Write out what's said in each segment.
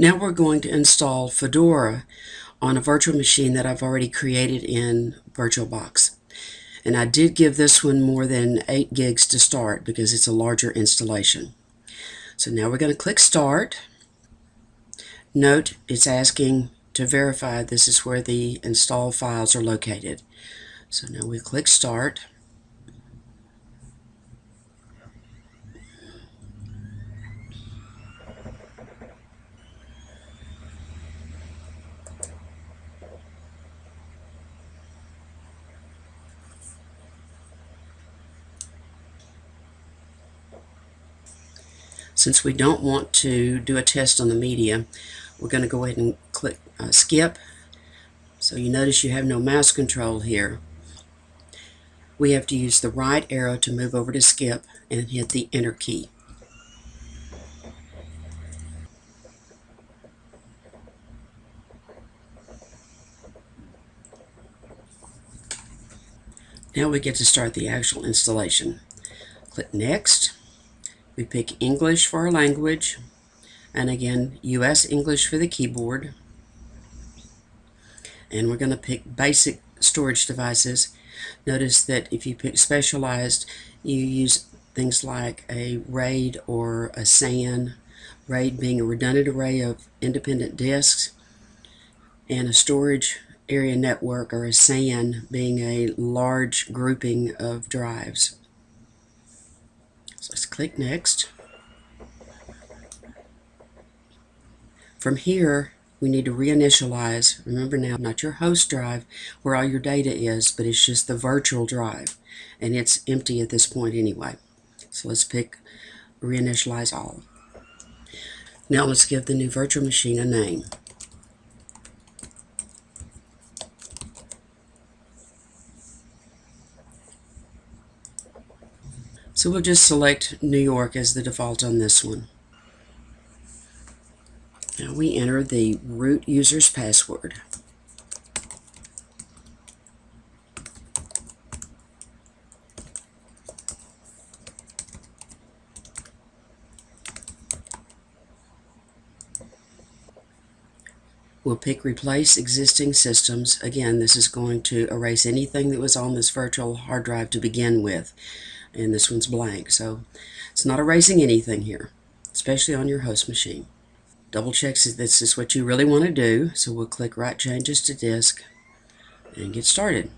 Now we're going to install Fedora on a virtual machine that I've already created in VirtualBox. And I did give this one more than 8 gigs to start because it's a larger installation. So now we're going to click Start. Note it's asking to verify this is where the install files are located. So now we click Start. Since we don't want to do a test on the media, we're going to go ahead and click uh, skip. So you notice you have no mouse control here. We have to use the right arrow to move over to skip and hit the enter key. Now we get to start the actual installation. Click Next. We pick English for our language, and again, US English for the keyboard. And we're going to pick basic storage devices. Notice that if you pick specialized, you use things like a RAID or a SAN, RAID being a redundant array of independent disks, and a storage area network or a SAN being a large grouping of drives. So let's click Next. From here, we need to reinitialize. Remember now, not your host drive where all your data is, but it's just the virtual drive. And it's empty at this point anyway. So let's pick reinitialize all. Now let's give the new virtual machine a name. So we'll just select New York as the default on this one. Now we enter the root user's password. We'll pick Replace Existing Systems. Again, this is going to erase anything that was on this virtual hard drive to begin with and this one's blank. So it's not erasing anything here, especially on your host machine. Double checks that this is what you really want to do. So we'll click Write Changes to Disk and get started.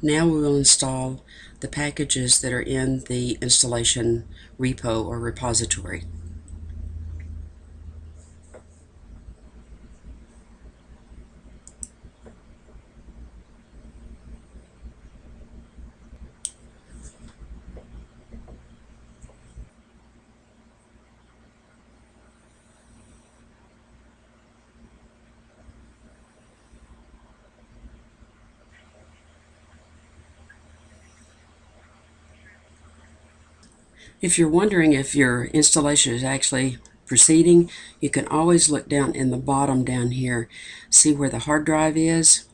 Now we will install the packages that are in the installation repo or repository. If you're wondering if your installation is actually proceeding, you can always look down in the bottom down here, see where the hard drive is.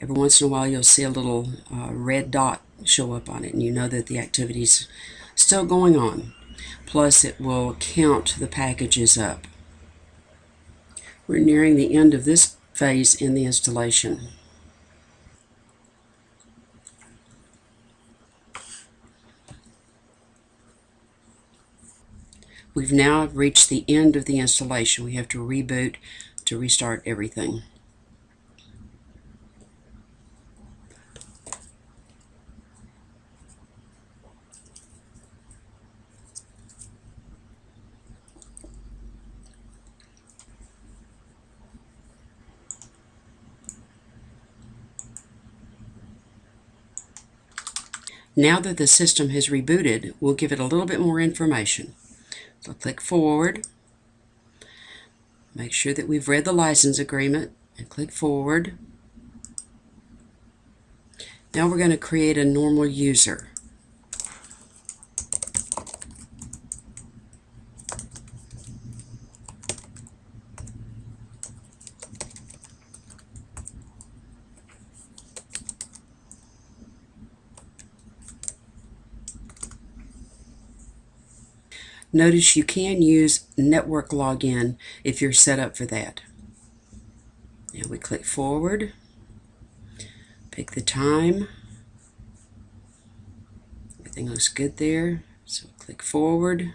Every once in a while you'll see a little uh, red dot show up on it and you know that the activity is still going on. Plus it will count the packages up. We're nearing the end of this phase in the installation. We've now reached the end of the installation. We have to reboot to restart everything. Now that the system has rebooted, we'll give it a little bit more information. So click forward. Make sure that we've read the license agreement and click forward. Now we're going to create a normal user. Notice you can use network login if you're set up for that. Now we click forward, pick the time. Everything looks good there. So click forward.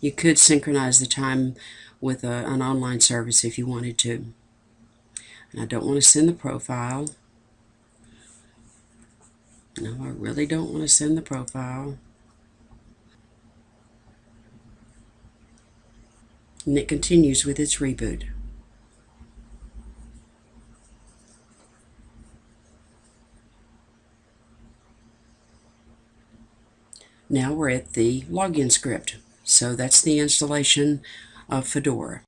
You could synchronize the time with a, an online service if you wanted to. And I don't want to send the profile. No, I really don't want to send the profile. And it continues with its reboot. Now we're at the login script. So that's the installation of Fedora.